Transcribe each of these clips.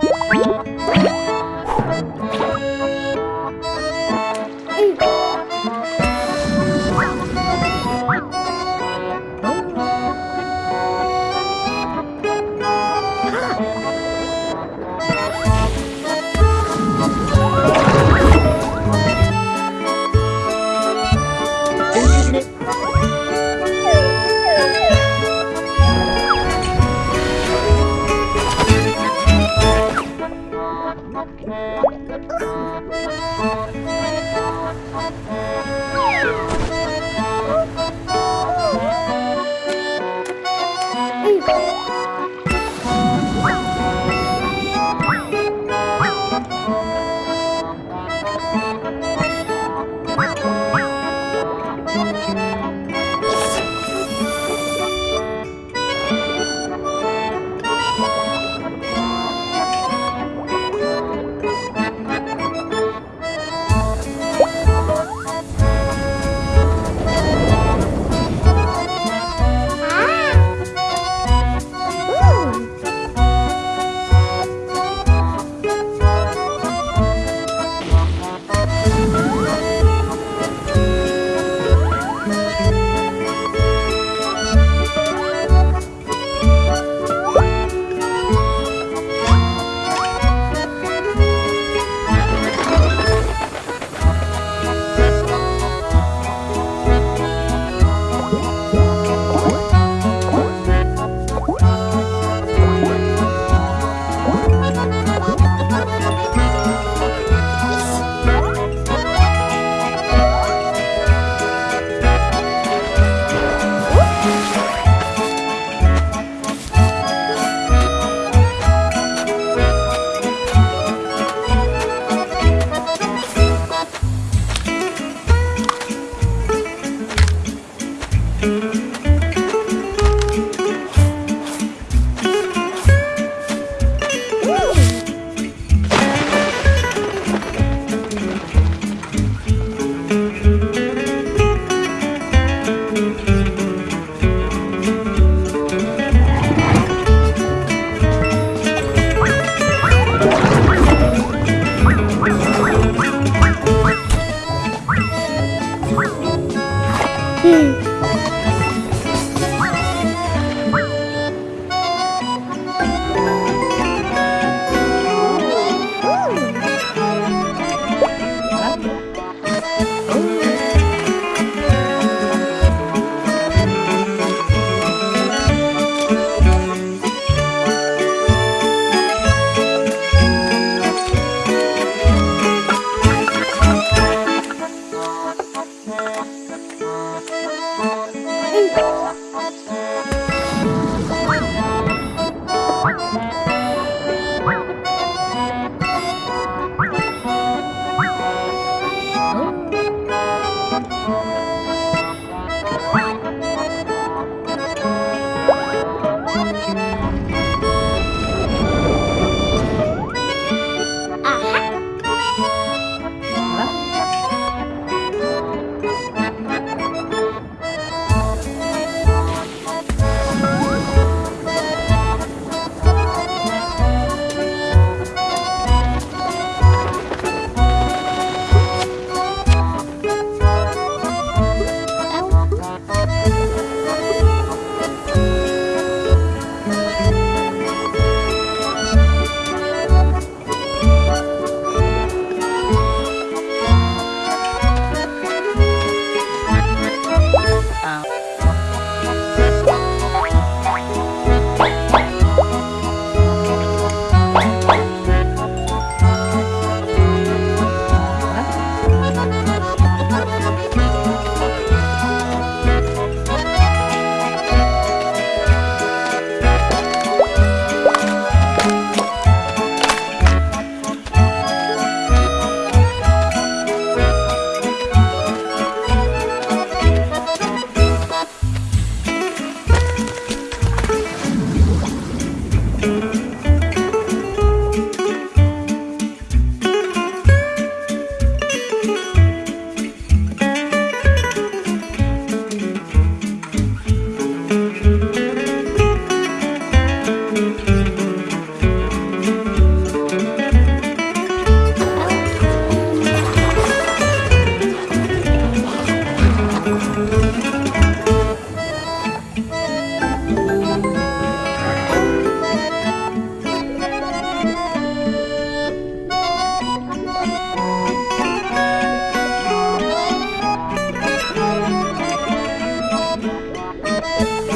Bye. Música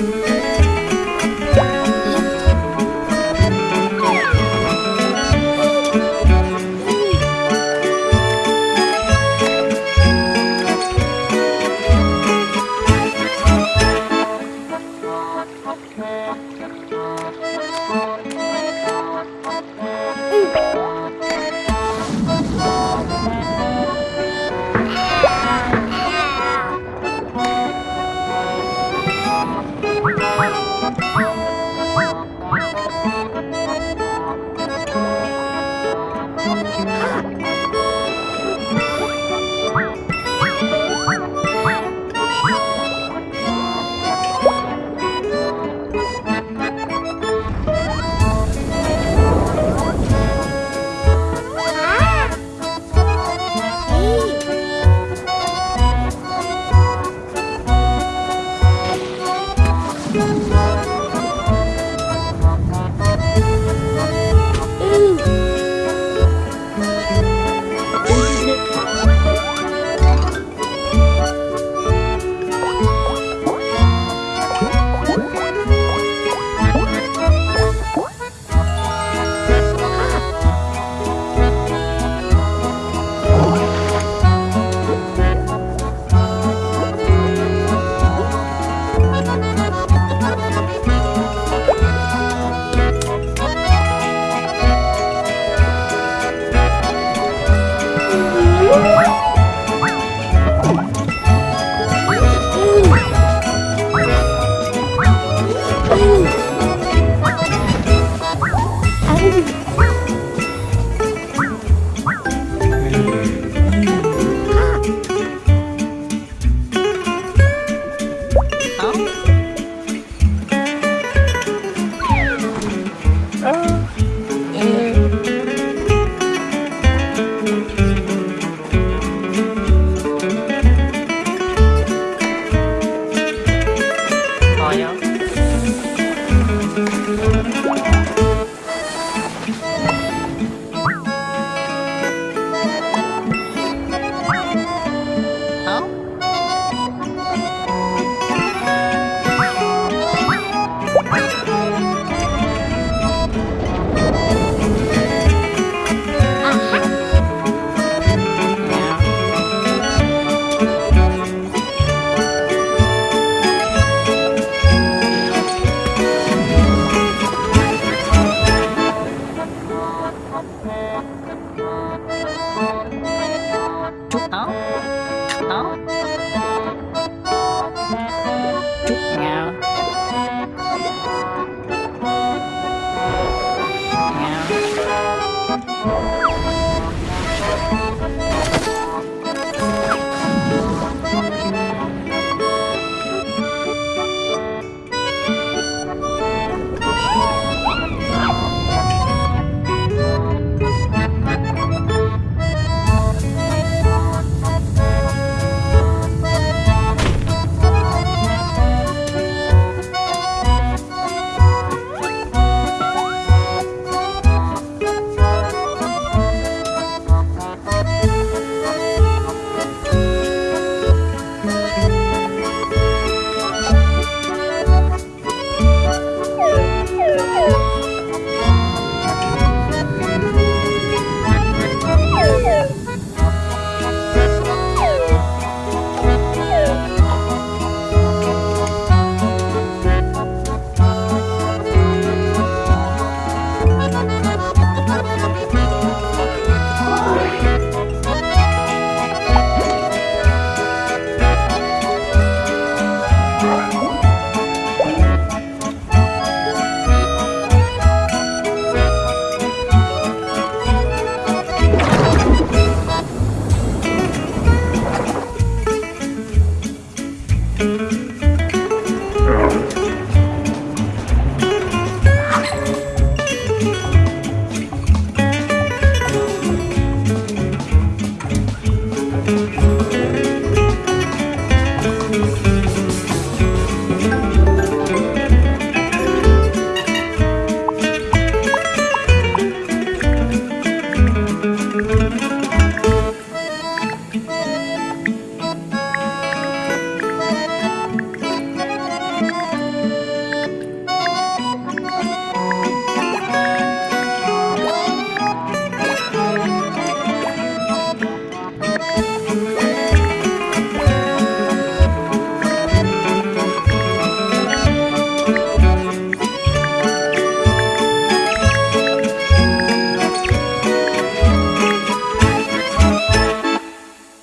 you.